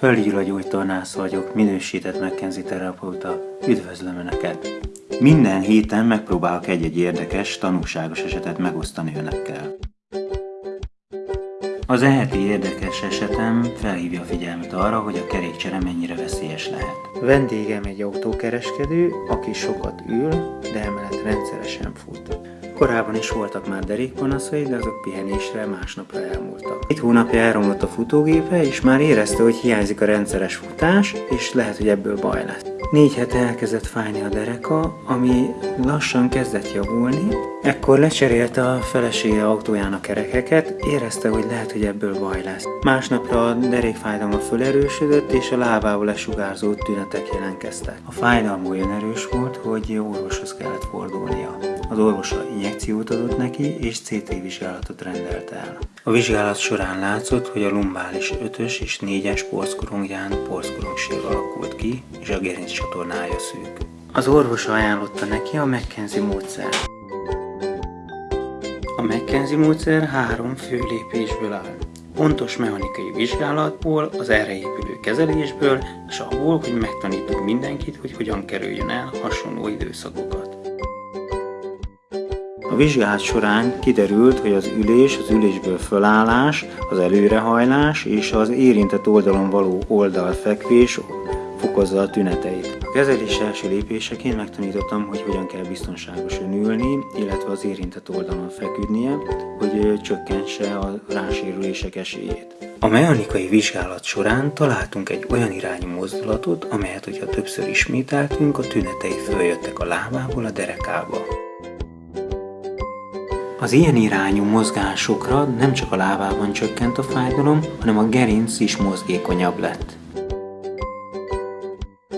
Földgyulagyógytornász vagyok, minősített McKenzie terapeuta. Üdvözlöm Önöket! Minden héten megpróbálok egy-egy érdekes, tanulságos esetet megosztani Önökkel. Az eheti érdekes esetem felhívja a figyelmet arra, hogy a kerékcsere mennyire veszélyes lehet. Vendégem egy autókereskedő, aki sokat ül, de emellett rendszeresen fut. Korábban is voltak már derékpanaszai, de azok pihenésre másnapra elmúltak. Egy hónapja elromlott a futógépe, és már érezte, hogy hiányzik a rendszeres futás, és lehet, hogy ebből baj lesz. Négy hete elkezdett fájni a dereka, ami lassan kezdett javulni. Ekkor lecserélte a felesége autójának kerekeket, érezte, hogy lehet, hogy ebből baj lesz. Másnapra a derékfájdalma fölerősödött, és a lábából lesugárzó tünetek jelentkeztek. A fájdalma olyan erős volt, hogy orvoshoz kellett fordulnia. Az orvosa injekciót adott neki, és CT vizsgálatot rendelt el. A vizsgálat során látszott, hogy a lumbális 5-ös és 4-es porszkorongján porszkorongség alakult ki, és a gerinc csatornája szűk. Az orvos ajánlotta neki a McKenzie módszer. A McKenzie módszer három fő lépésből áll. Pontos mechanikai vizsgálatból, az erre épülő kezelésből, és abból, hogy megtanítunk mindenkit, hogy hogyan kerüljön el hasonló időszakokat. A vizsgálat során kiderült, hogy az ülés, az ülésből fölállás, az előrehajlás és az érintett oldalon való oldalfekvés fokozza a tüneteit. A kezelés első lépéseként megtanítottam, hogy hogyan kell biztonságosan ülni, illetve az érintett oldalon feküdnie, hogy csökkentse a rásérülések esélyét. A mechanikai vizsgálat során találtunk egy olyan irányú mozdulatot, amelyet, hogyha többször ismételtünk, a tünetei följöttek a lábából a derekába. Az ilyen irányú mozgásokra nem csak a lábában csökkent a fájdalom, hanem a gerinc is mozgékonyabb lett.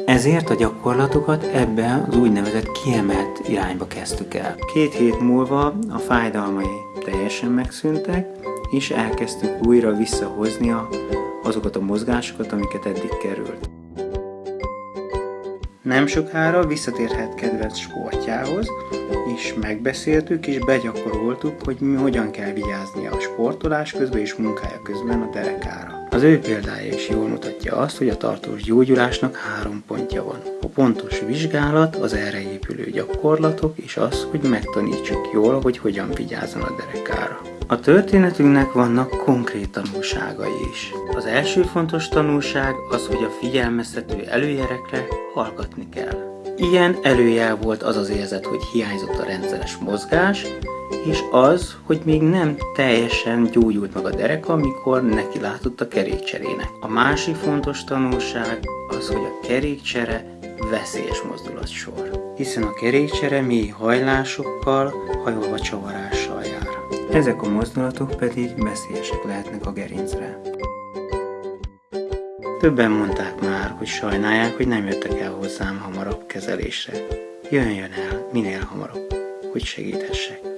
Ezért a gyakorlatokat ebbe az úgynevezett kiemelt irányba kezdtük el. Két hét múlva a fájdalmai teljesen megszűntek, és elkezdtük újra visszahozni azokat a mozgásokat, amiket eddig került. Nem sokára visszatérhet kedvenc sportjához, és megbeszéltük és begyakoroltuk, hogy mi hogyan kell vigyázni a sportolás közben és munkája közben a derekára. Az ő példája is jól mutatja azt, hogy a tartós gyógyulásnak három pontja van. Pontos vizsgálat, az erre épülő gyakorlatok, és az, hogy megtanítsuk jól, hogy hogyan vigyázzon a derekára. A történetünknek vannak konkrét tanulságai is. Az első fontos tanulság az, hogy a figyelmeztető előjerekre hallgatni kell. Ilyen előjel volt az az érzet, hogy hiányzott a rendszeres mozgás, és az, hogy még nem teljesen gyógyult meg a dereka, amikor neki látott a kerékcserének. A másik fontos tanulság az, hogy a kerékcsere veszélyes mozdulatsor, hiszen a kerékcsere mély hajlásokkal, hajolva csavarással jár. Ezek a mozdulatok pedig veszélyesek lehetnek a gerincre. Többen mondták már, hogy sajnálják, hogy nem jöttek el hozzám hamarabb kezelésre. Jöjjön el minél hamarabb, hogy segíthessek.